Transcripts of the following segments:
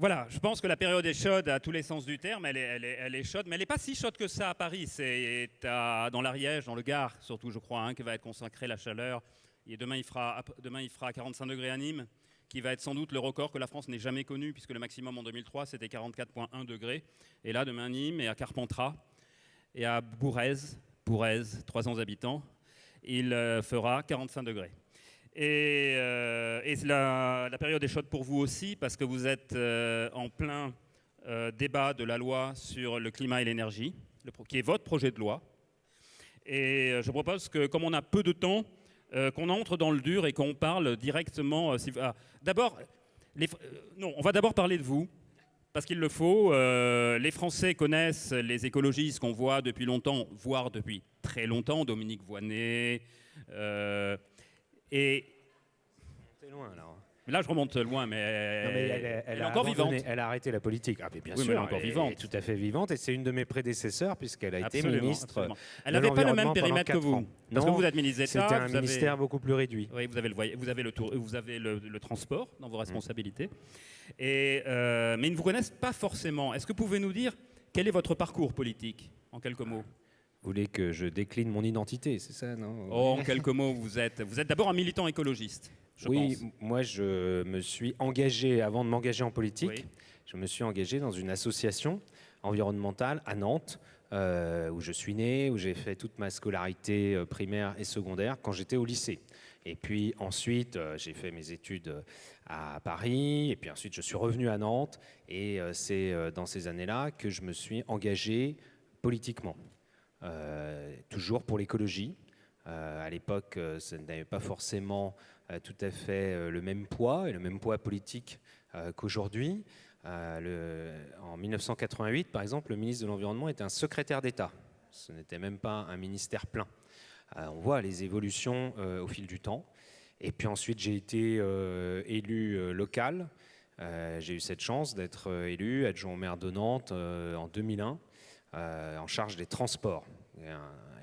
Voilà, je pense que la période est chaude à tous les sens du terme. Elle est, chaude, mais elle n'est pas si chaude que ça à Paris. C'est à- dans l'Ariège, dans le Gard, surtout, je crois, hein, que va être consacrée la chaleur. Et demain, il fera, demain, il fera 45 degrés à Nîmes, qui va être sans doute le record que la France n'ait jamais connu, puisque le maximum en 2003, c'était 44,1 degrés. Et là, demain, Nîmes et à Carpentras et à Bourrez, Bourrez, 300 habitants, il euh, fera 45 degrés. Et, euh, la, période est chaude pour vous aussi, parce que vous êtes euh, en plein euh, débat de la loi sur le climat et l'énergie, qui est votre projet de loi. Et je propose que, comme on a peu de temps, qu'on entre dans le dur et qu'on parle directement. ah, d'abord, non, on va d'abord parler de vous. Parce qu'il le faut, les Français connaissent les écologistes qu'on voit depuis longtemps, voire depuis très longtemps, Dominique Voynet. et Loin là. là, je remonte loin, mais, Non, mais elle, est- elle est a encore vivante. Elle a arrêté la politique. Ah, mais bien Oui, mais sûr, elle est encore vivante. tout à fait vivante. Et c'est une de mes prédécesseurs puisqu'elle a été ministre. absolument. Elle n'avait pas le même périmètre que vous. ans. Parce que Non, vous êtes ministre d'État. C'était un vous avez- ministère beaucoup plus réduit. Oui, vous avez le, vous avez le, tour, vous avez le, le transport dans vos responsabilités. Et, euh, mais ils ne vous connaissent pas forcément. Est-ce que vous pouvez nous dire quel est votre parcours politique, en quelques mots? Vous voulez que je décline mon identité, c'est ça, non? Oh, En quelques mots, vous êtes, vous êtes d'abord un militant écologiste, je Oui, pense. moi je me suis engagé, avant de m'engager en politique, Oui. je me suis engagé dans une association environnementale à Nantes, euh, où je suis né, où j'ai fait toute ma scolarité euh, primaire et secondaire quand j'étais au lycée. Et puis ensuite, euh, j'ai fait mes études à Paris, et puis ensuite je suis revenu à Nantes, et c'est dans ces années-là que je me suis engagé politiquement, toujours pour l'écologie. À l'époque, ça n'avait pas forcément tout à fait euh, le même poids et le même poids politique euh, qu'aujourd'hui. Euh, en 1988, par exemple, le ministre de l'Environnement était un secrétaire d'État. Ce n'était même pas un ministère plein. Euh, on voit les évolutions euh, au fil du temps. Et puis ensuite, j'ai été euh, élu euh, local. Euh, j'ai eu cette chance d'être euh, élu adjoint au maire de Nantes euh, en 2001, euh, en charge des transports.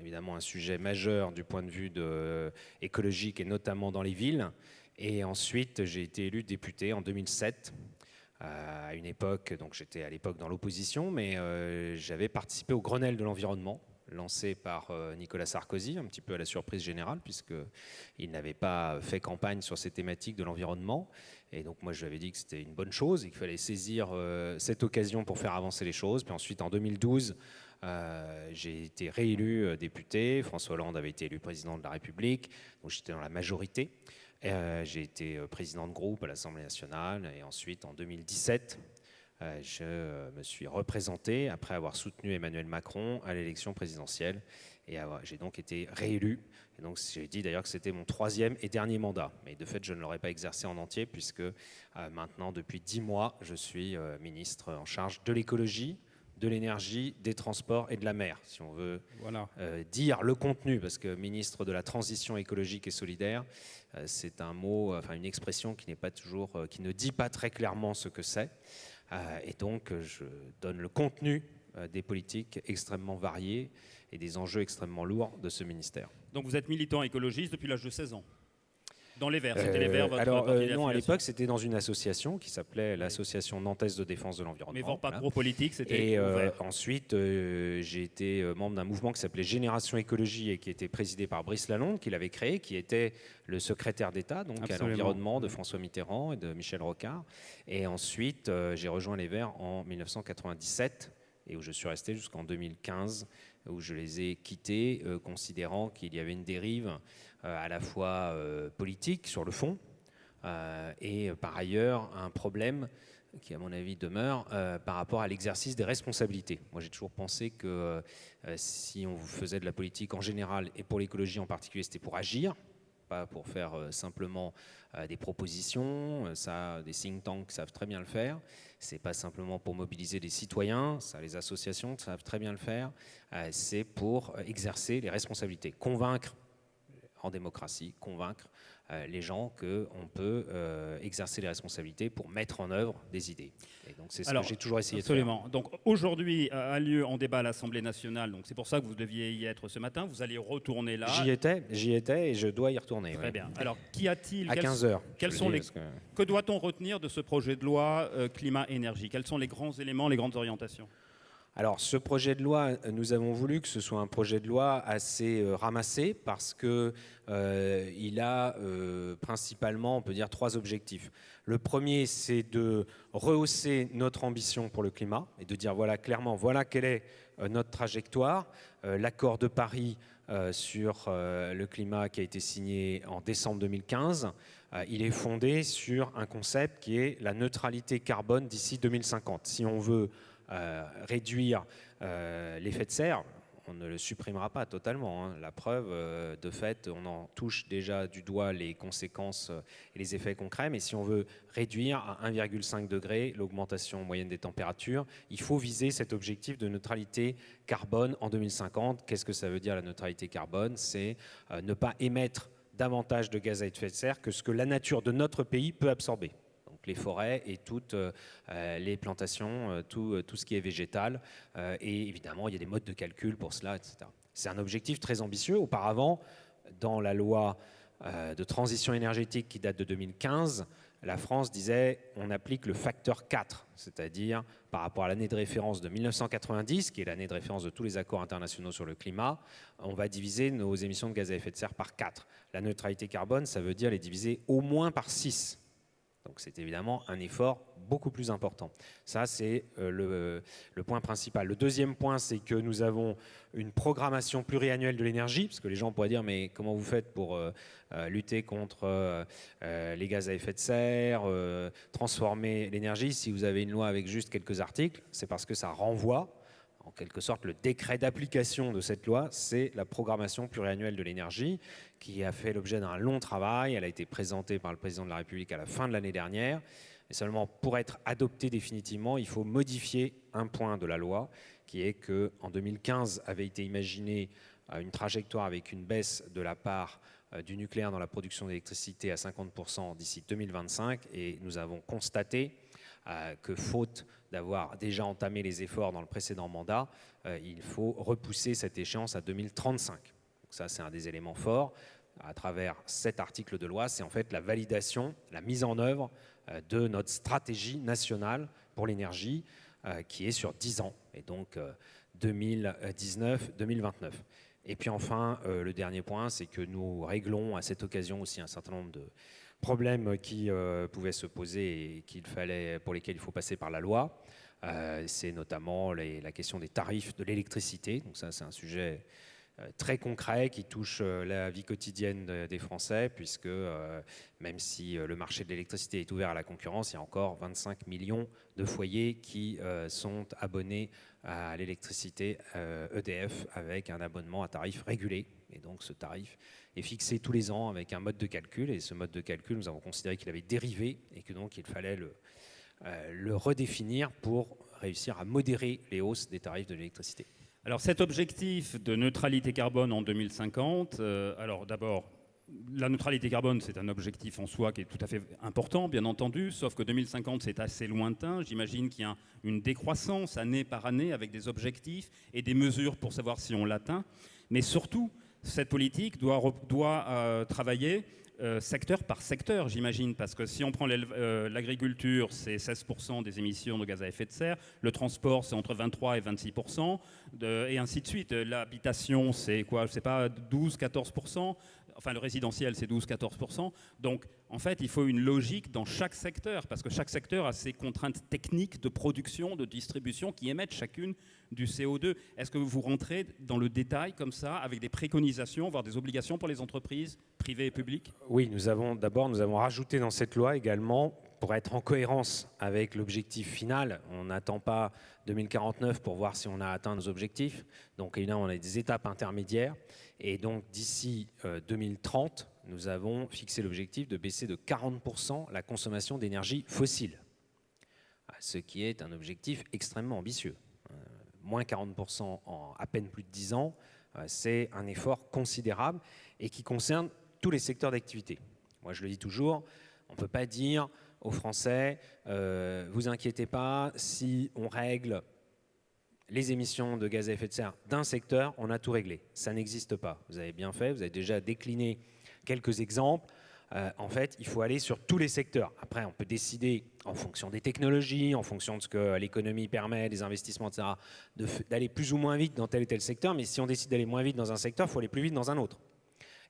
Évidemment un sujet majeur du point de vue euh, écologique et notamment dans les villes. Et ensuite, j'ai été élu député en 2007. euh, à une époque, donc j'étais à l'époque dans l'opposition, mais euh, j'avais participé au Grenelle de l'environnement, lancé par Nicolas Sarkozy, un petit peu à la surprise générale, puisqu'il n'avait pas fait campagne sur ces thématiques de l'environnement. Et donc moi, je lui avais dit que c'était une bonne chose et qu'il fallait saisir cette occasion pour faire avancer les choses. Puis ensuite, en 2012, euh, j'ai été réélu euh, député. François Hollande avait été élu président de la République, donc j'étais dans la majorité. Euh, j'ai été président de groupe à l'Assemblée nationale et ensuite en 2017, euh, je me suis représenté après avoir soutenu Emmanuel Macron à l'élection présidentielle et j'ai donc été réélu. Et donc j'ai dit d'ailleurs que c'était mon troisième et dernier mandat, mais de fait je ne l'aurais pas exercé en entier puisque maintenant depuis dix mois je suis ministre en charge de l'écologie, de l'énergie, des transports et de la mer, si on veut Voilà. euh, dire le contenu, parce que ministre de la transition écologique et solidaire, euh, c'est un mot, euh, enfin une expression qui n'est pas toujours, euh, qui ne dit pas très clairement ce que c'est. Et donc, je donne le contenu des politiques extrêmement variées et des enjeux extrêmement lourds de ce ministère. Donc vous êtes militant écologiste depuis l'âge de 16 ans. Dans les Verts, c'était les Euh, Verts, votre alors, euh, non, à l'époque, c'était dans une association qui s'appelait l'Association nantaise de défense de l'environnement. Mais votre Voilà. parcours politique, c'était Et euh, ensuite, euh, j'ai été euh, membre d'un mouvement qui s'appelait Génération Écologie et qui était présidé par Brice Lalonde, qui l'avait créé, qui était le secrétaire d'État donc à l'environnement de François Mitterrand et de Michel Rocard. Et ensuite, euh, j'ai rejoint les Verts en 1997 et où je suis resté jusqu'en 2015, où je les ai quittés, euh, considérant qu'il y avait une dérive euh, à la fois euh, politique sur le fond euh, et euh, par ailleurs un problème qui, à mon avis, demeure euh, par rapport à l'exercice des responsabilités. Moi, j'ai toujours pensé que euh, si on faisait de la politique en général et pour l'écologie en particulier, c'était pour agir, pas pour faire euh, simplement euh, des propositions. Euh, Ça, des think tanks savent très bien le faire. C'est pas simplement pour mobiliser des citoyens. Ça, les associations savent très bien le faire. Euh, C'est pour euh, exercer les responsabilités, convaincre en démocratie, convaincre euh, les gens qu'on peut euh, exercer les responsabilités pour mettre en œuvre des idées. Et donc c'est ce que j'ai toujours essayé de faire. Donc aujourd'hui a lieu en débat à l'Assemblée nationale, donc c'est pour ça que vous deviez y être ce matin, vous allez retourner là. J'y étais, j'y étais et je dois y retourner. Très bien. Alors qu'y a-t-il? À 15 heures. Quels sont les... Que, doit-on retenir de ce projet de loi euh, climat-énergie? Quels sont les grands éléments, les grandes orientations? Alors, ce projet de loi, nous avons voulu que ce soit un projet de loi assez euh, ramassé parce qu'il euh, a euh, principalement, on peut dire, trois objectifs. Le premier, c'est de rehausser notre ambition pour le climat et de dire, voilà, clairement, voilà quelle est notre trajectoire. L'accord de Paris sur le climat qui a été signé en décembre 2015, il est fondé sur un concept qui est la neutralité carbone d'ici 2050. Si on veut euh, réduire euh, l'effet de serre, on ne le supprimera pas totalement. Hein. La preuve, euh, de fait, on en touche déjà du doigt les conséquences et les effets concrets, mais si on veut réduire à 1,5 degré l'augmentation moyenne des températures, il faut viser cet objectif de neutralité carbone en 2050. Qu'est-ce que ça veut dire la neutralité carbone? C'est ne pas émettre davantage de gaz à effet de serre que ce que la nature de notre pays peut absorber les forêts et toutes euh, euh, les plantations, euh, tout, tout, ce qui est végétal. et évidemment, il y a des modes de calcul pour cela, etc. C'est un objectif très ambitieux. Auparavant, dans la loi de transition énergétique qui date de 2015, la France disait on applique le facteur 4, c'est-à-dire par rapport à l'année de référence de 1990, qui est l'année de référence de tous les accords internationaux sur le climat, on va diviser nos émissions de gaz à effet de serre par 4. La neutralité carbone, ça veut dire les diviser au moins par 6. Donc c'est évidemment un effort beaucoup plus important. Ça, c'est euh, le, point principal. Le deuxième point, c'est que nous avons une programmation pluriannuelle de l'énergie, parce que les gens pourraient dire, mais comment vous faites pour euh, euh, lutter contre les gaz à effet de serre, transformer l'énergie, si vous avez une loi avec juste quelques articles C'est parce que ça renvoie en quelque sorte, le décret d'application de cette loi, c'est la programmation pluriannuelle de l'énergie, qui a fait l'objet d'un long travail. Elle a été présentée par le président de la République à la fin de l'année dernière. Et seulement pour être adoptée définitivement, il faut modifier un point de la loi, qui est qu'en 2015 avait été imaginée euh, une trajectoire avec une baisse de la part euh, du nucléaire dans la production d'électricité à 50% d'ici 2025. Et nous avons constaté que faute d'avoir déjà entamé les efforts dans le précédent mandat, euh, il faut repousser cette échéance à 2035. Donc ça, c'est un des éléments forts. À travers cet article de loi, c'est en fait la validation, la mise en œuvre euh, de notre stratégie nationale pour l'énergie euh, qui est sur 10 ans, et donc 2019-2029. Et puis enfin, le dernier point, c'est que nous réglons à cette occasion aussi un certain nombre de, problèmes qui euh, pouvaient se poser et qu'il fallait, pour lesquels il faut passer par la loi. Euh, c'est notamment la question des tarifs de l'électricité. Donc ça, c'est un sujet euh, très concret qui touche la vie quotidienne des Français, puisque même si le marché de l'électricité est ouvert à la concurrence, il y a encore 25 millions de foyers qui sont abonnés à l'électricité EDF e avec un abonnement à tarif régulé. Et donc ce tarif est fixé tous les ans avec un mode de calcul. Et ce mode de calcul, nous avons considéré qu'il avait dérivé et que donc il fallait le, euh, redéfinir pour réussir à modérer les hausses des tarifs de l'électricité. Alors cet objectif de neutralité carbone en 2050, euh, alors d'abord, la neutralité carbone, c'est un objectif en soi qui est tout à fait important, bien entendu, sauf que 2050, c'est assez lointain. J'imagine qu'il y a une décroissance année par année avec des objectifs et des mesures pour savoir si on l'atteint. Mais surtout, cette politique doit, euh, travailler euh, secteur par secteur, j'imagine, parce que si on prend euh, l'agriculture, c'est 16% des émissions de gaz à effet de serre, le transport, c'est entre 23 et 26%, et ainsi de suite. L'habitation, c'est quoi? Je sais pas, 12-14%, enfin le résidentiel, c'est 12-14%. Donc, en fait, il faut une logique dans chaque secteur, parce que chaque secteur a ses contraintes techniques de production, de distribution, qui émettent chacune du CO2. Est-ce que vous rentrez dans le détail comme ça, avec des préconisations, voire des obligations pour les entreprises privées et publiques? Oui, nous avons d'abord nous avons rajouté dans cette loi également pour être en cohérence avec l'objectif final. On n'attend pas 2049 pour voir si on a atteint nos objectifs. Donc évidemment, on a des étapes intermédiaires. Et donc d'ici 2030, euh, nous avons fixé l'objectif de baisser de 40% la consommation d'énergie fossile, ce qui est un objectif extrêmement ambitieux. Euh, moins 40% en à peine plus de 10 ans, c'est un effort considérable et qui concerne tous les secteurs d'activité. Moi, je le dis toujours, on ne peut pas dire aux Français, euh, vous inquiétez pas, si on règle les émissions de gaz à effet de serre d'un secteur, on a tout réglé. Ça n'existe pas. Vous avez bien fait, vous avez déjà décliné quelques exemples. Euh, en fait, il faut aller sur tous les secteurs. Après, on peut décider, en fonction des technologies, en fonction de ce que l'économie permet, des investissements, etc., d'aller plus ou moins vite dans tel ou tel secteur. Mais si on décide d'aller moins vite dans un secteur, il faut aller plus vite dans un autre.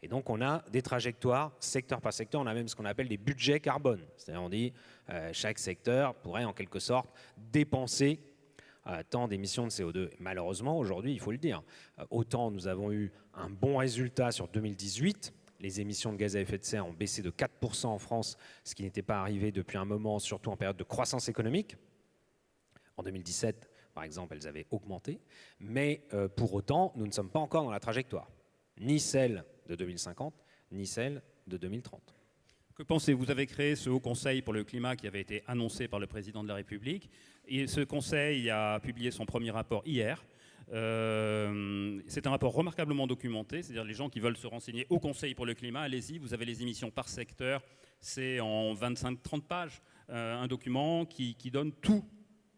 Et donc, on a des trajectoires secteur par secteur. On a même ce qu'on appelle des budgets carbone. C'est-à-dire, on dit, euh, chaque secteur pourrait en quelque sorte dépenser euh, tant d'émissions de CO2. Malheureusement, aujourd'hui, il faut le dire, autant nous avons eu un bon résultat sur 2018, les émissions de gaz à effet de serre ont baissé de 4% en France, ce qui n'était pas arrivé depuis un moment, surtout en période de croissance économique. En 2017, par exemple, elles avaient augmenté. Mais euh, pour autant, nous ne sommes pas encore dans la trajectoire, ni celle de 2050, ni celle de 2030. Que pensez-vous? Vous avez créé ce Haut Conseil pour le climat qui avait été annoncé par le Président de la République. Et ce Conseil a publié son premier rapport hier. Euh, c'est un rapport remarquablement documenté, c'est-à-dire les gens qui veulent se renseigner au Conseil pour le climat, allez-y, vous avez les émissions par secteur, c'est en 25-30 pages, euh, un document qui, donne tout,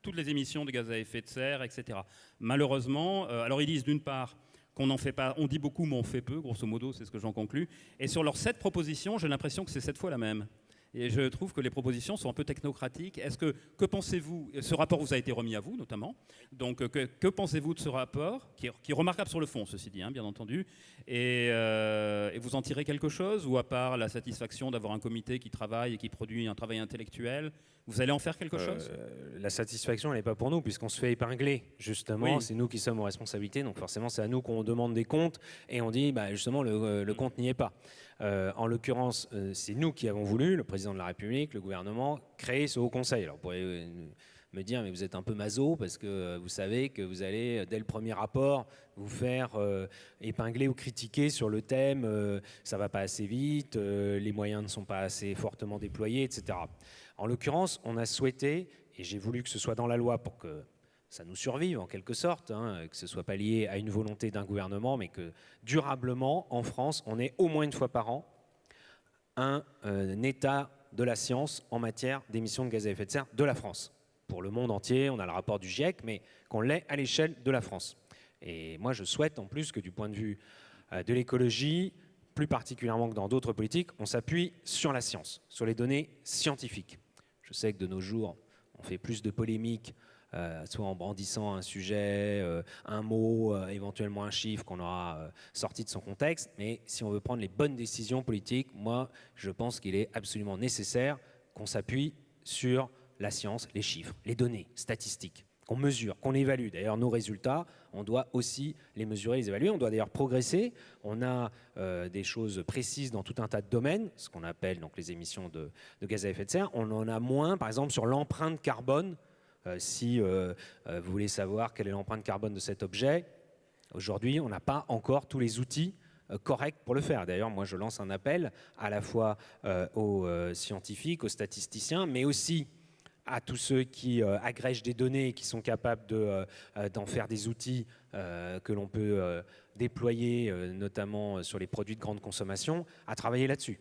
toutes les émissions de gaz à effet de serre, etc. Malheureusement, euh, alors ils disent d'une part qu'on n'en fait pas, on dit beaucoup mais on fait peu, grosso modo, c'est ce que j'en conclus, et sur leurs sept propositions, j'ai l'impression que c'est cette fois la même. Et je trouve que les propositions sont un peu technocratiques. Est-ce que, que pensez-vous Ce rapport vous a été remis à vous, notamment? Donc, que, que pensez-vous de ce rapport, qui est, remarquable sur le fond, ceci dit, hein, bien entendu euh, et, vous en tirez quelque chose Ou à part la satisfaction d'avoir un comité qui travaille et qui produit un travail intellectuel, vous allez en faire quelque chose? Euh, La satisfaction, elle n'est pas pour nous, puisqu'on se fait épingler, justement. C'est nous qui sommes aux responsabilités. Donc, forcément, c'est à nous qu'on demande des comptes. Et on dit, bah, justement, le, le compte n'y est pas. Euh, en l'occurrence, euh, c'est nous qui avons voulu, le président de la République, le gouvernement, créer ce haut conseil. Alors, vous pourriez euh, me dire, mais vous êtes un peu maso parce que vous savez que vous allez, dès le premier rapport, vous faire épingler ou critiquer sur le thème ça va pas assez vite, les moyens ne sont pas assez fortement déployés, etc. En l'occurrence, on a souhaité, et j'ai voulu que ce soit dans la loi pour que ça nous survive en quelque sorte, hein, que ce ne soit pas lié à une volonté d'un gouvernement, mais que durablement, en France, on ait au moins une fois par an un, euh, état de la science en matière d'émissions de gaz à effet de serre de la France. Pour le monde entier, on a le rapport du GIEC, mais qu'on l'ait à l'échelle de la France. Et moi, je souhaite en plus que du point de vue euh, de l'écologie, plus particulièrement que dans d'autres politiques, on s'appuie sur la science, sur les données scientifiques. Je sais que de nos jours, on fait plus de polémiques euh, soit en brandissant un sujet, euh, un mot, euh, éventuellement un chiffre qu'on aura sorti de son contexte. Mais si on veut prendre les bonnes décisions politiques, moi, je pense qu'il est absolument nécessaire qu'on s'appuie sur la science, les chiffres, les données statistiques, qu'on mesure, qu'on évalue. D'ailleurs, nos résultats, on doit aussi les mesurer, les évaluer. On doit d'ailleurs progresser. On a des choses précises dans tout un tas de domaines, ce qu'on appelle donc les émissions de, gaz à effet de serre. On en a moins, par exemple, sur l'empreinte carbone si euh, euh, vous voulez savoir quelle est l'empreinte carbone de cet objet, aujourd'hui, on n'a pas encore tous les outils corrects pour le faire. D'ailleurs, moi, je lance un appel à la fois aux scientifiques, aux statisticiens, mais aussi à tous ceux qui agrègent des données et qui sont capables d'en faire des outils que l'on peut déployer, notamment sur les produits de grande consommation, à travailler là-dessus.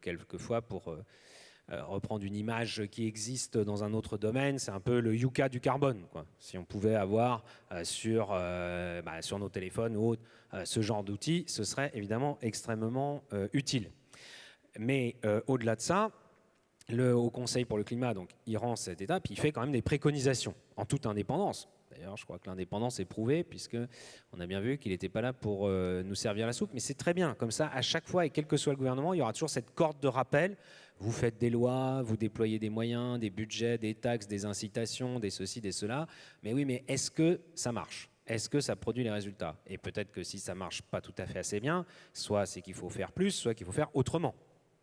quelquefois pour euh, reprendre une image qui existe dans un autre domaine, c'est un peu le Yuka du carbone. Si on pouvait avoir euh, sur, euh, bah, sur nos téléphones ou autres ce genre d'outils, ce serait évidemment extrêmement utile. Mais au-delà de ça, le Haut Conseil pour le climat, donc, il rend cette étape, il fait quand même des préconisations en toute indépendance. D'ailleurs, je crois que l'indépendance est prouvée, puisqu'on a bien vu qu'il n'était pas là pour nous servir la soupe. Mais c'est très bien, comme ça, à chaque fois, et quel que soit le gouvernement, il y aura toujours cette corde de rappel vous faites des lois, vous déployez des moyens, des budgets, des taxes, des incitations, des ceci, des cela. Mais oui, mais est-ce que ça marche? Est-ce que ça produit les résultats? Et peut-être que si ça marche pas tout à fait assez bien, soit c'est qu'il faut faire plus, soit qu'il faut faire autrement.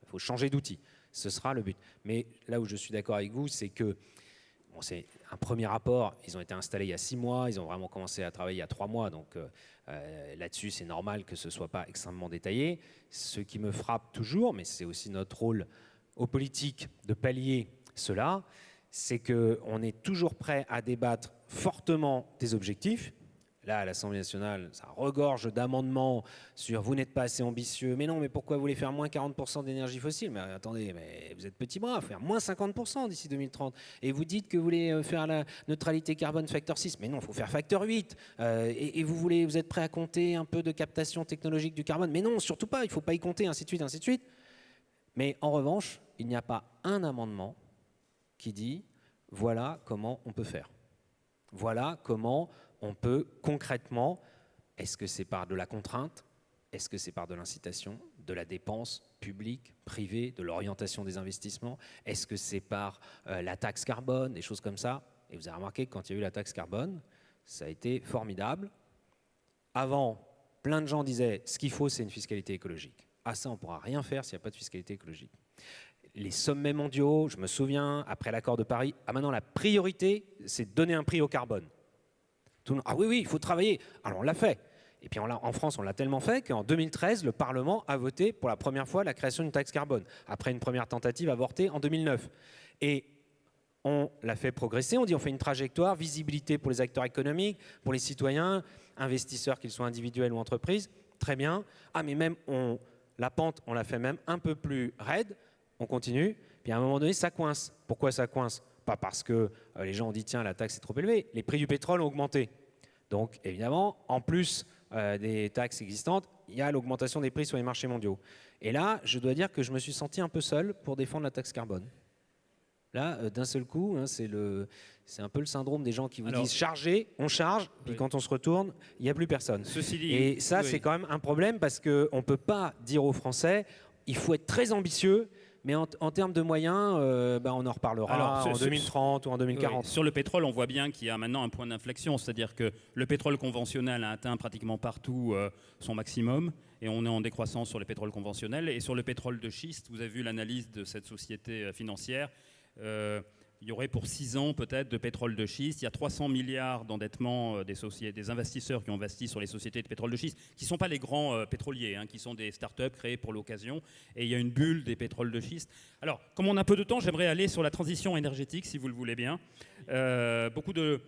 Il faut changer d'outil. Ce sera le but. Mais là où je suis d'accord avec vous, c'est que c'est un premier rapport. Ils ont été installés il y a six mois. Ils ont vraiment commencé à travailler il y a trois mois. Donc euh, euh, là-dessus, c'est normal que ce ne soit pas extrêmement détaillé. Ce qui me frappe toujours, mais c'est aussi notre rôle aux politiques de pallier cela, c'est qu'on est toujours prêt à débattre fortement des objectifs. Là, à l'Assemblée nationale, ça regorge d'amendements sur vous n'êtes pas assez ambitieux. Mais non, mais pourquoi vous voulez faire moins 40% d'énergie fossile? Mais attendez, mais vous êtes petit bras, faire moins 50% d'ici 2030. Et vous dites que vous voulez euh, faire la neutralité carbone facteur 6. Mais non, il faut faire facteur 8. Euh, et, vous, voulez, vous êtes prêt à compter un peu de captation technologique du carbone? Mais non, surtout pas, il ne faut pas y compter, ainsi de suite, ainsi de suite. Mais en revanche, il n'y a pas un amendement qui dit voilà comment on peut faire. Voilà comment on peut concrètement, est-ce que c'est par de la contrainte Est-ce que c'est par de l'incitation De la dépense publique, privée, de l'orientation des investissements Est-ce que c'est par euh, la taxe carbone, des choses comme ça Et vous avez remarqué que quand il y a eu la taxe carbone, ça a été formidable. Avant, plein de gens disaient ce qu'il faut, c'est une fiscalité écologique. Ah ça, on ne pourra rien faire s'il n'y a pas de fiscalité écologique. Les sommets mondiaux, je me souviens, après l'accord de Paris, ah maintenant la priorité, c'est de donner un prix au carbone ah oui, oui, il faut travailler. Alors on l'a fait. Et puis en France, on l'a tellement fait qu'en 2013, le Parlement a voté pour la première fois la création d'une taxe carbone, après une première tentative avortée en 2009. Et on l'a fait progresser, on dit on fait une trajectoire, visibilité pour les acteurs économiques, pour les citoyens, investisseurs, qu'ils soient individuels ou entreprises, très bien. Ah mais même on, la pente, on l'a fait même un peu plus raide, on continue, puis à un moment donné, ça coince. Pourquoi ça coince? Pas parce que euh, les gens ont dit tiens la taxe est trop élevée, les prix du pétrole ont augmenté. Donc évidemment, en plus euh, des taxes existantes, il y a l'augmentation des prix sur les marchés mondiaux. Et là, je dois dire que je me suis senti un peu seul pour défendre la taxe carbone. Là, euh, d'un seul coup, hein, c'est un peu le syndrome des gens qui vous disent charger, on charge, puis quand on se retourne, il n'y a plus personne. Et ça, c'est quand même un problème parce qu'on ne peut pas dire aux Français, il faut être très ambitieux, mais en, termes de moyens, euh, bah, on en reparlera en 2030 ou en 2040. Sur le pétrole, on voit bien qu'il y a maintenant un point d'inflexion, c'est-à-dire que le pétrole conventionnel a atteint pratiquement partout euh, son maximum et on est en décroissance sur le pétrole conventionnel. Et sur le pétrole de schiste, vous avez vu l'analyse de cette société euh, financière il y aurait pour 6 ans peut-être de pétrole de schiste. Il y a 300 milliards d'endettement euh, des, des, investisseurs qui ont investi sur les sociétés de pétrole de schiste, qui ne sont pas les grands euh, pétroliers, hein, qui sont des start-up créées pour l'occasion. Et il y a une bulle des pétroles de schiste. Alors, comme on a peu de temps, j'aimerais aller sur la transition énergétique, si vous le voulez bien. Euh, beaucoup de...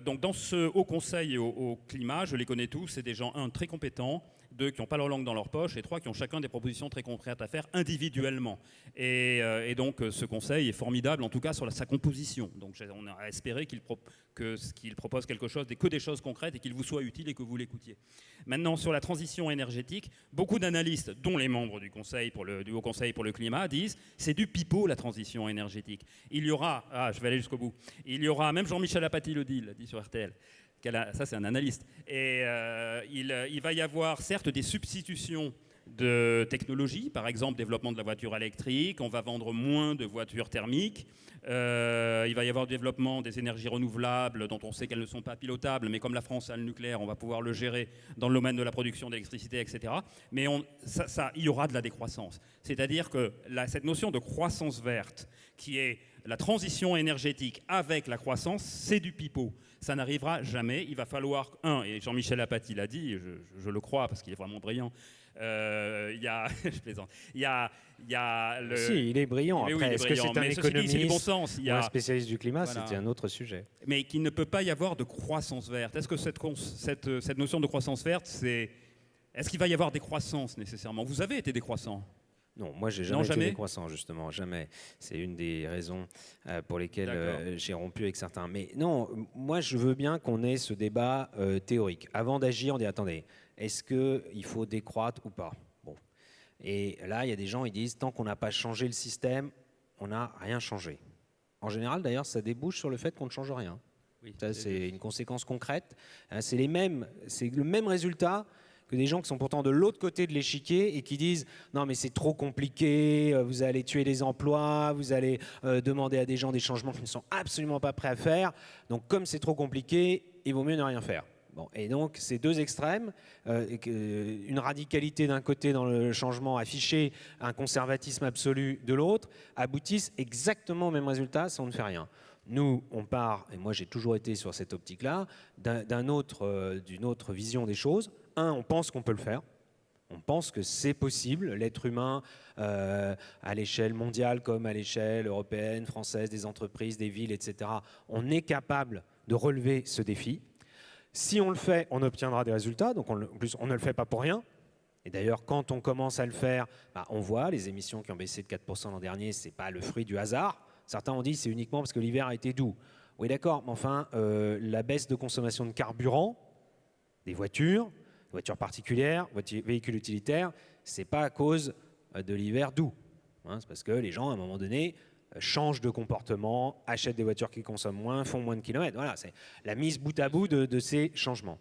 donc dans ce haut conseil au, au climat, je les connais tous, c'est des gens, un, très compétents, deux qui n'ont pas leur langue dans leur poche, et trois qui ont chacun des propositions très concrètes à faire individuellement. Et, euh, donc euh, ce conseil est formidable, en tout cas sur sa composition. Donc on a espéré qu'il propose quelque chose, que des choses concrètes, et qu'il vous soit utile et que vous l'écoutiez. Maintenant, sur la transition énergétique, beaucoup d'analystes, dont les membres du, conseil du Haut Conseil pour le climat, disent c'est du pipeau la transition énergétique. Il y aura, ah, je vais aller jusqu'au bout, il y aura, même Jean-Michel Apathy le dit, dit sur RTL, ça c'est un analyste. Et euh, il, va y avoir certes des substitutions de technologies, par exemple développement de la voiture électrique, on va vendre moins de voitures thermiques, euh, il va y avoir développement des énergies renouvelables dont on sait qu'elles ne sont pas pilotables, mais comme la France a le nucléaire, on va pouvoir le gérer dans le domaine de la production d'électricité, etc. Mais ça, il y aura de la décroissance. C'est-à-dire que cette notion de croissance verte, qui est la transition énergétique avec la croissance, c'est du pipeau ça n'arrivera jamais. Il va falloir, un, et Jean-Michel Apathy l'a dit, je, le crois parce qu'il est vraiment brillant, euh, il y a, je plaisante, il y a, il y a le... Si, il est brillant. Après, est-ce que c'est un économiste dit, bon sens. Il y a... un spécialiste du climat C'était un autre sujet. Mais qu'il ne peut pas y avoir de croissance verte. Est-ce que cette, cette, cette notion de croissance verte, c'est... Est-ce qu'il va y avoir des croissances nécessairement? Vous avez été décroissant. Non, moi j'ai jamais, été décroissant justement, jamais. C'est une des raisons euh, pour lesquelles euh, j'ai rompu avec certains. Mais non, moi je veux bien qu'on ait ce débat euh, théorique. Avant d'agir, on dit attendez, est-ce qu'il faut décroître ou pas? Bon. Et là, il y a des gens, ils disent tant qu'on n'a pas changé le système, on n'a rien changé. En général, d'ailleurs, ça débouche sur le fait qu'on ne change rien. Oui, ça, c'est une conséquence concrète. Hein, c'est les mêmes, c'est le même résultat des gens qui sont pourtant de l'autre côté de l'échiquier et qui disent non mais c'est trop compliqué, euh, vous allez tuer les emplois, vous allez euh, demander à des gens des changements qu'ils ne sont absolument pas prêts à faire. Donc comme c'est trop compliqué, il vaut mieux ne rien faire. Bon, et donc ces deux extrêmes, euh, une radicalité d'un côté dans le changement affiché, un conservatisme absolu de l'autre, aboutissent exactement au même résultat si on ne fait rien. Nous, on part, et moi j'ai toujours été sur cette optique-là, d'une autre, autre vision des choses, un, on pense qu'on peut le faire. On pense que c'est possible. L'être humain, euh, à l'échelle mondiale comme à l'échelle européenne, française, des entreprises, des villes, etc., on est capable de relever ce défi. Si on le fait, on obtiendra des résultats. Donc, on, en plus, on ne le fait pas pour rien. Et d'ailleurs, quand on commence à le faire, bah, on voit les émissions qui ont baissé de 4% l'an dernier, ce n'est pas le fruit du hasard. Certains ont dit c'est uniquement parce que l'hiver a été doux. Oui, d'accord, mais enfin, euh, la baisse de consommation de carburant des voitures, voitures particulières, véhicules utilitaires, c'est pas à cause euh, de l'hiver doux. Hein. c'est parce que les gens, à un moment donné, euh, changent de comportement, achètent des voitures qui consomment moins, font moins de kilomètres. Voilà, c'est la mise bout à bout de ces changements.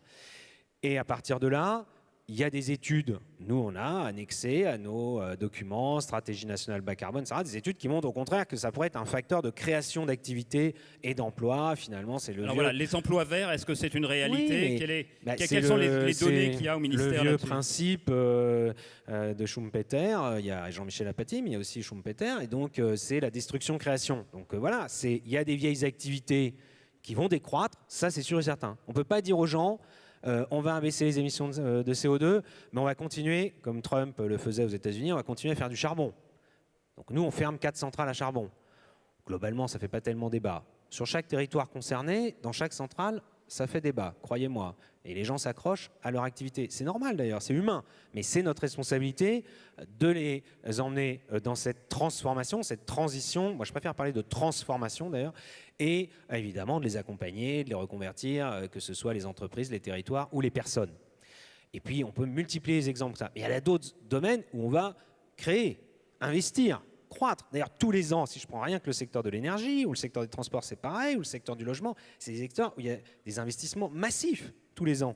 Et à partir de là, il y a des études, nous on a annexé à nos euh, documents, stratégie nationale bas carbone, ça des études qui montrent au contraire que ça pourrait être un facteur de création d'activités et d'emplois. Finalement, c'est le. Alors voilà, les emplois verts, est-ce que c'est une réalité? Bah, Quelles sont les, données qu'il y a au ministère Le vieux principe euh, euh, de Schumpeter, il y a Jean-Michel Apathy, mais il y a aussi Schumpeter, et donc c'est la destruction-création. Donc voilà, il y a des vieilles activités qui vont décroître, ça c'est sûr et certain. On ne peut pas dire aux gens euh, on va abaisser les émissions de, euh, CO2, mais on va continuer, comme Trump le faisait aux États-Unis, on va continuer à faire du charbon. Donc nous, on ferme quatre centrales à charbon. Globalement, ça ne fait pas tellement débat. Sur chaque territoire concerné, dans chaque centrale, ça fait débat, croyez-moi. Et les gens s'accrochent à leur activité. C'est normal d'ailleurs, c'est humain. Mais c'est notre responsabilité de les emmener euh, dans cette transformation, cette transition. Moi, je préfère parler de transformation d'ailleurs. Et évidemment, de les accompagner, de les reconvertir, euh, que ce soit les entreprises, les territoires ou les personnes. Et puis, on peut multiplier les exemples. Ça. Mais il y a d'autres domaines où on va créer, investir, croître. D'ailleurs, tous les ans, si je prends rien que le secteur de l'énergie ou le secteur des transports, c'est pareil, ou le secteur du logement, c'est des secteurs où il y a des investissements massifs tous les ans.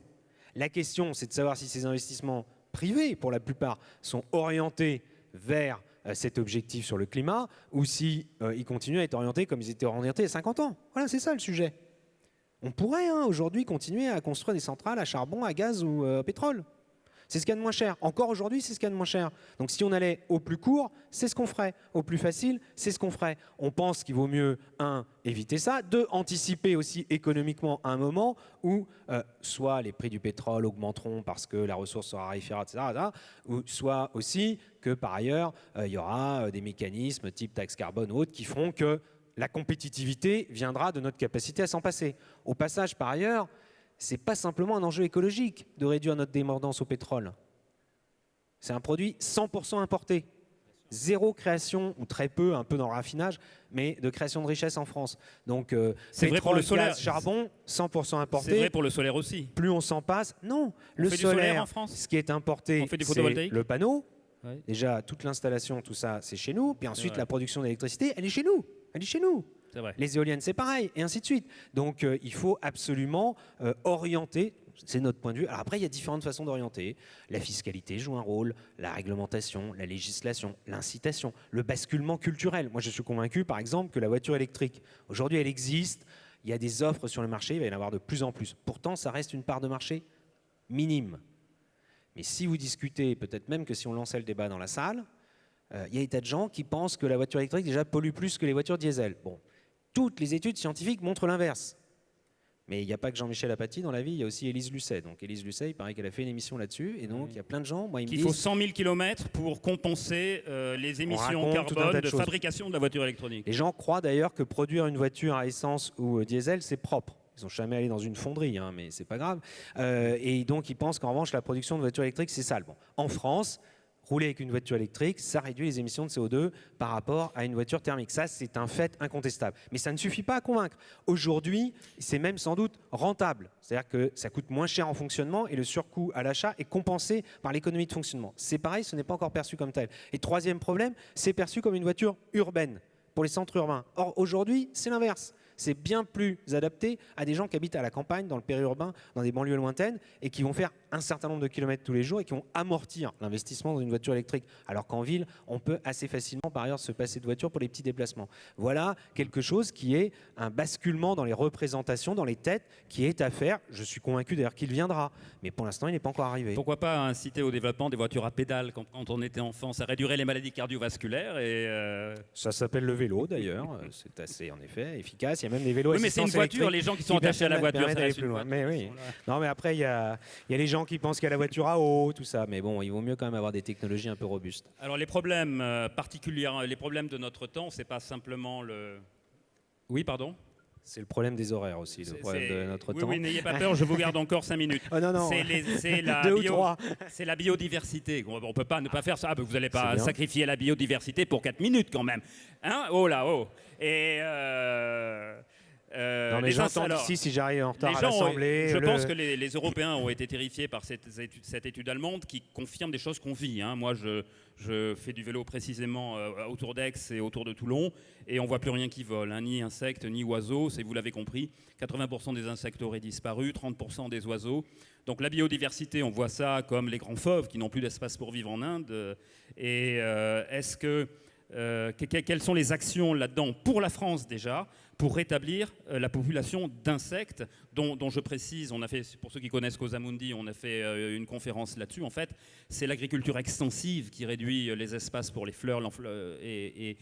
La question, c'est de savoir si ces investissements privés, pour la plupart, sont orientés vers cet objectif sur le climat ou si euh, continuent à être orientés comme ils étaient orientés il y a 50 ans. Voilà, c'est ça le sujet. On pourrait hein, aujourd'hui continuer à construire des centrales à charbon, à gaz ou à euh, pétrole. C'est ce qu'il y a de moins cher. Encore aujourd'hui, c'est ce qu'il y a de moins cher. Donc si on allait au plus court, c'est ce qu'on ferait. Au plus facile, c'est ce qu'on ferait. On pense qu'il vaut mieux, un, éviter ça, deux, anticiper aussi économiquement un moment où euh, soit les prix du pétrole augmenteront parce que la ressource sera raréfiée, etc., ou soit aussi que par ailleurs, euh, il y aura euh, des mécanismes type taxe carbone ou autres qui feront que la compétitivité viendra de notre capacité à s'en passer. Au passage, par ailleurs, ce n'est pas simplement un enjeu écologique de réduire notre dépendance au pétrole. C'est un produit 100% importé. Zéro création, ou très peu, un peu dans le raffinage, mais de création de richesse en France. Donc, euh, c'est vrai pour le solaire. Gaz, charbon, 100% importé. C'est vrai pour le solaire aussi. Plus on s'en passe, non. le solaire, en France. ce qui est importé, c'est le panneau. Déjà, toute l'installation, tout ça, c'est chez nous. Puis ensuite, la production d'électricité, elle est chez nous. Elle est chez nous. Les éoliennes, c'est pareil, et ainsi de suite. Donc, euh, il faut absolument euh, orienter. C'est notre point de vue. Alors après, il y a différentes façons d'orienter. La fiscalité joue un rôle, la réglementation, la législation, l'incitation, le basculement culturel. Moi, je suis convaincu, par exemple, que la voiture électrique, aujourd'hui, elle existe. Il y a des offres sur le marché, il va y en avoir de plus en plus. Pourtant, ça reste une part de marché minime. Mais si vous discutez, peut-être même que si on lançait le débat dans la salle, euh, il y a des tas de gens qui pensent que la voiture électrique déjà pollue plus que les voitures diesel. Bon, toutes les études scientifiques montrent l'inverse. Mais il n'y a pas que Jean-Michel Apathy dans la vie, il y a aussi Élise Lucet. Donc Élise Lucet, il paraît qu'elle a fait une émission là-dessus. Et donc il y a plein de gens. Moi, il faut 100 000 km pour compenser euh, les émissions carbone de, fabrication de la voiture électronique. Les gens croient d'ailleurs que produire une voiture à essence ou euh, diesel, c'est propre. Ils sont jamais allés dans une fonderie, hein, mais c'est pas grave. Euh, et donc ils pensent qu'en revanche, la production de voitures électriques, c'est sale. Bon. En France, rouler avec une voiture électrique, ça réduit les émissions de CO2 par rapport à une voiture thermique. Ça, c'est un fait incontestable. Mais ça ne suffit pas à convaincre. Aujourd'hui, c'est même sans doute rentable. C'est-à-dire que ça coûte moins cher en fonctionnement et le surcoût à l'achat est compensé par l'économie de fonctionnement. C'est pareil, ce n'est pas encore perçu comme tel. Et troisième problème, c'est perçu comme une voiture urbaine pour les centres urbains. Or, aujourd'hui, c'est l'inverse c'est bien plus adapté à des gens qui habitent à la campagne, dans le périurbain, dans des banlieues lointaines, et qui vont faire un certain nombre de kilomètres tous les jours et qui vont amortir l'investissement dans une voiture électrique. Alors qu'en ville, on peut assez facilement, par ailleurs, se passer de voiture pour les petits déplacements. Voilà quelque chose qui est un basculement dans les représentations, dans les têtes, qui est à faire. Je suis convaincu d'ailleurs qu'il viendra, mais pour l'instant, il n'est pas encore arrivé. Pourquoi pas inciter au développement des voitures à pédales quand, on était enfant? Ça réduirait les maladies cardiovasculaires et... Euh, Ça s'appelle le vélo d'ailleurs. C'est assez, en effet, efficace même des vélos. Oui, mais c'est une voiture, les gens qui sont attachés à la voiture. plus loin. Mais oui. Non, mais après, il y a, y a les gens qui pensent qu'il y a la voiture à eau, tout ça. Mais bon, il vaut mieux quand même avoir des technologies un peu robustes. Alors, les problèmes euh, particuliers, les problèmes de notre temps, c'est pas simplement le. Oui, pardon? C'est le problème des horaires aussi, le problème de notre oui, temps. Oui, n'ayez pas peur, je vous garde encore 5 minutes. Oh non, non. C'est la, la, biodiversité. On ne peut pas ne pas faire ça. Vous n'allez pas sacrifier la biodiversité pour 4 minutes quand même. Hein? Oh là, oh. Et. Euh, euh, non, mais j'entends ici si j'arrive en retard à l'Assemblée. Je pense que les, Européens ont été terrifiés par cette, cette, étude, allemande qui confirme des choses qu'on vit. Hein. Moi, je, je, fais du vélo précisément euh, autour d'Aix et autour de Toulon, et on voit plus rien qui vole, hein. ni insectes, ni oiseaux. C'est vous l'avez compris, 80% des insectes auraient disparu, 30% des oiseaux. Donc la biodiversité, on voit ça comme les grands fauves qui n'ont plus d'espace pour vivre en Inde. Et euh, est-ce que quelles sont les actions là-dedans pour la France déjà? Pour rétablir euh, la population d'insectes, dont, je précise, on a fait, pour ceux qui connaissent Cosamundi, on a fait euh, une conférence là-dessus. En fait, c'est l'agriculture extensive qui réduit euh, les espaces pour les fleurs et,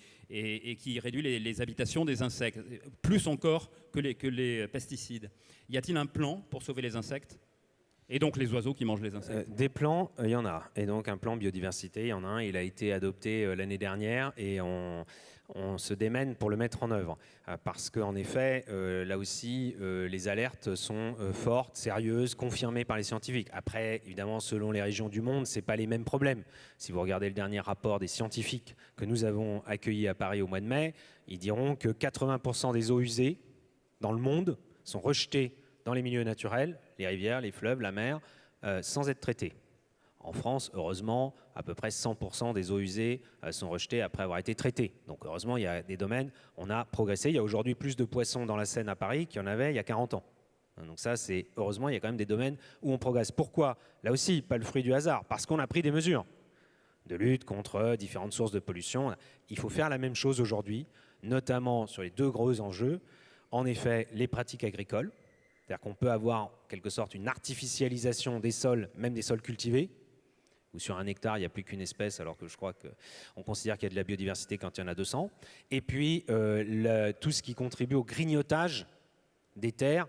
qui réduit les, habitations des insectes, plus encore que les, que les pesticides. Y a-t-il un plan pour sauver les insectes et donc les oiseaux qui mangent les insectes? Des plans, il y en a. Et donc un plan biodiversité, il y en a un. Il a été adopté l'année dernière et on, on se démène pour le mettre en œuvre. Euh, parce qu'en effet, euh, là aussi, euh, les alertes sont fortes, sérieuses, confirmées par les scientifiques. Après, évidemment, selon les régions du monde, ce pas les mêmes problèmes. Si vous regardez le dernier rapport des scientifiques que nous avons accueilli à Paris au mois de mai, ils diront que 80% des eaux usées dans le monde sont rejetées dans les milieux naturels, les rivières, les fleuves, la mer, sans être traitées. En France, heureusement, à peu près 100% des eaux usées euh, sont rejetées après avoir été traitées. Donc heureusement, il y a des domaines, on a progressé. Il y a aujourd'hui plus de poissons dans la Seine à Paris qu'il y en avait il y a 40 ans. Donc ça, c'est heureusement, il y a quand même des domaines où on progresse. Pourquoi? Là aussi, pas le fruit du hasard, parce qu'on a pris des mesures de lutte contre différentes sources de pollution. Il faut faire la même chose aujourd'hui, notamment sur les deux gros enjeux. En effet, les pratiques agricoles, c'est-à-dire qu'on peut avoir en quelque sorte une artificialisation des sols, même des sols cultivés, sur un hectare, il n'y a plus qu'une espèce, alors que je crois qu'on considère qu'il y a de la biodiversité quand il y en a 200. Et puis, euh, tout ce qui contribue au grignotage des terres,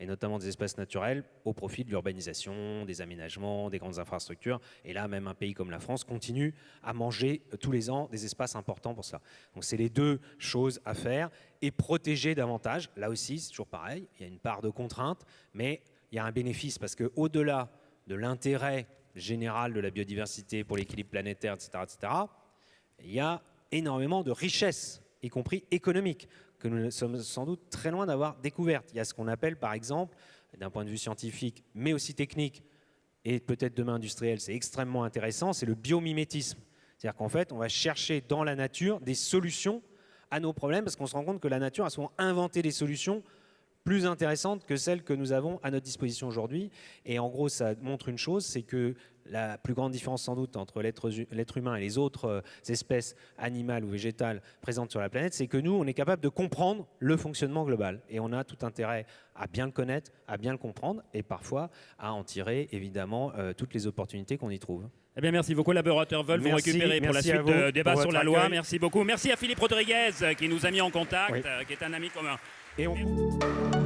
et notamment des espaces naturels, au profit de l'urbanisation, des aménagements, des grandes infrastructures. Et là, même un pays comme la France continue à manger euh, tous les ans des espaces importants pour ça. Donc c'est les deux choses à faire. Et protéger davantage, là aussi, c'est toujours pareil, il y a une part de contrainte, mais il y a un bénéfice, parce qu'au-delà de l'intérêt générale de la biodiversité pour l'équilibre planétaire, etc., etc., il y a énormément de richesses, y compris économiques, que nous sommes sans doute très loin d'avoir découvertes. Il y a ce qu'on appelle, par exemple, d'un point de vue scientifique, mais aussi technique, et peut-être demain industriel, c'est extrêmement intéressant, c'est le biomimétisme. C'est-à-dire qu'en fait, on va chercher dans la nature des solutions à nos problèmes, parce qu'on se rend compte que la nature a souvent inventé des solutions plus intéressante que celle que nous avons à notre disposition aujourd'hui. Et en gros, ça montre une chose, c'est que la plus grande différence sans doute entre l'être humain et les autres euh, espèces animales ou végétales présentes sur la planète, c'est que nous, on est capable de comprendre le fonctionnement global. Et on a tout intérêt à bien le connaître, à bien le comprendre, et parfois à en tirer évidemment euh, toutes les opportunités qu'on y trouve. Eh bien, merci. Vos collaborateurs veulent vous récupérer pour la suite de débat sur la loi. Merci beaucoup. Merci à Philippe Rodriguez qui nous a mis en contact, qui est un ami commun. Et on...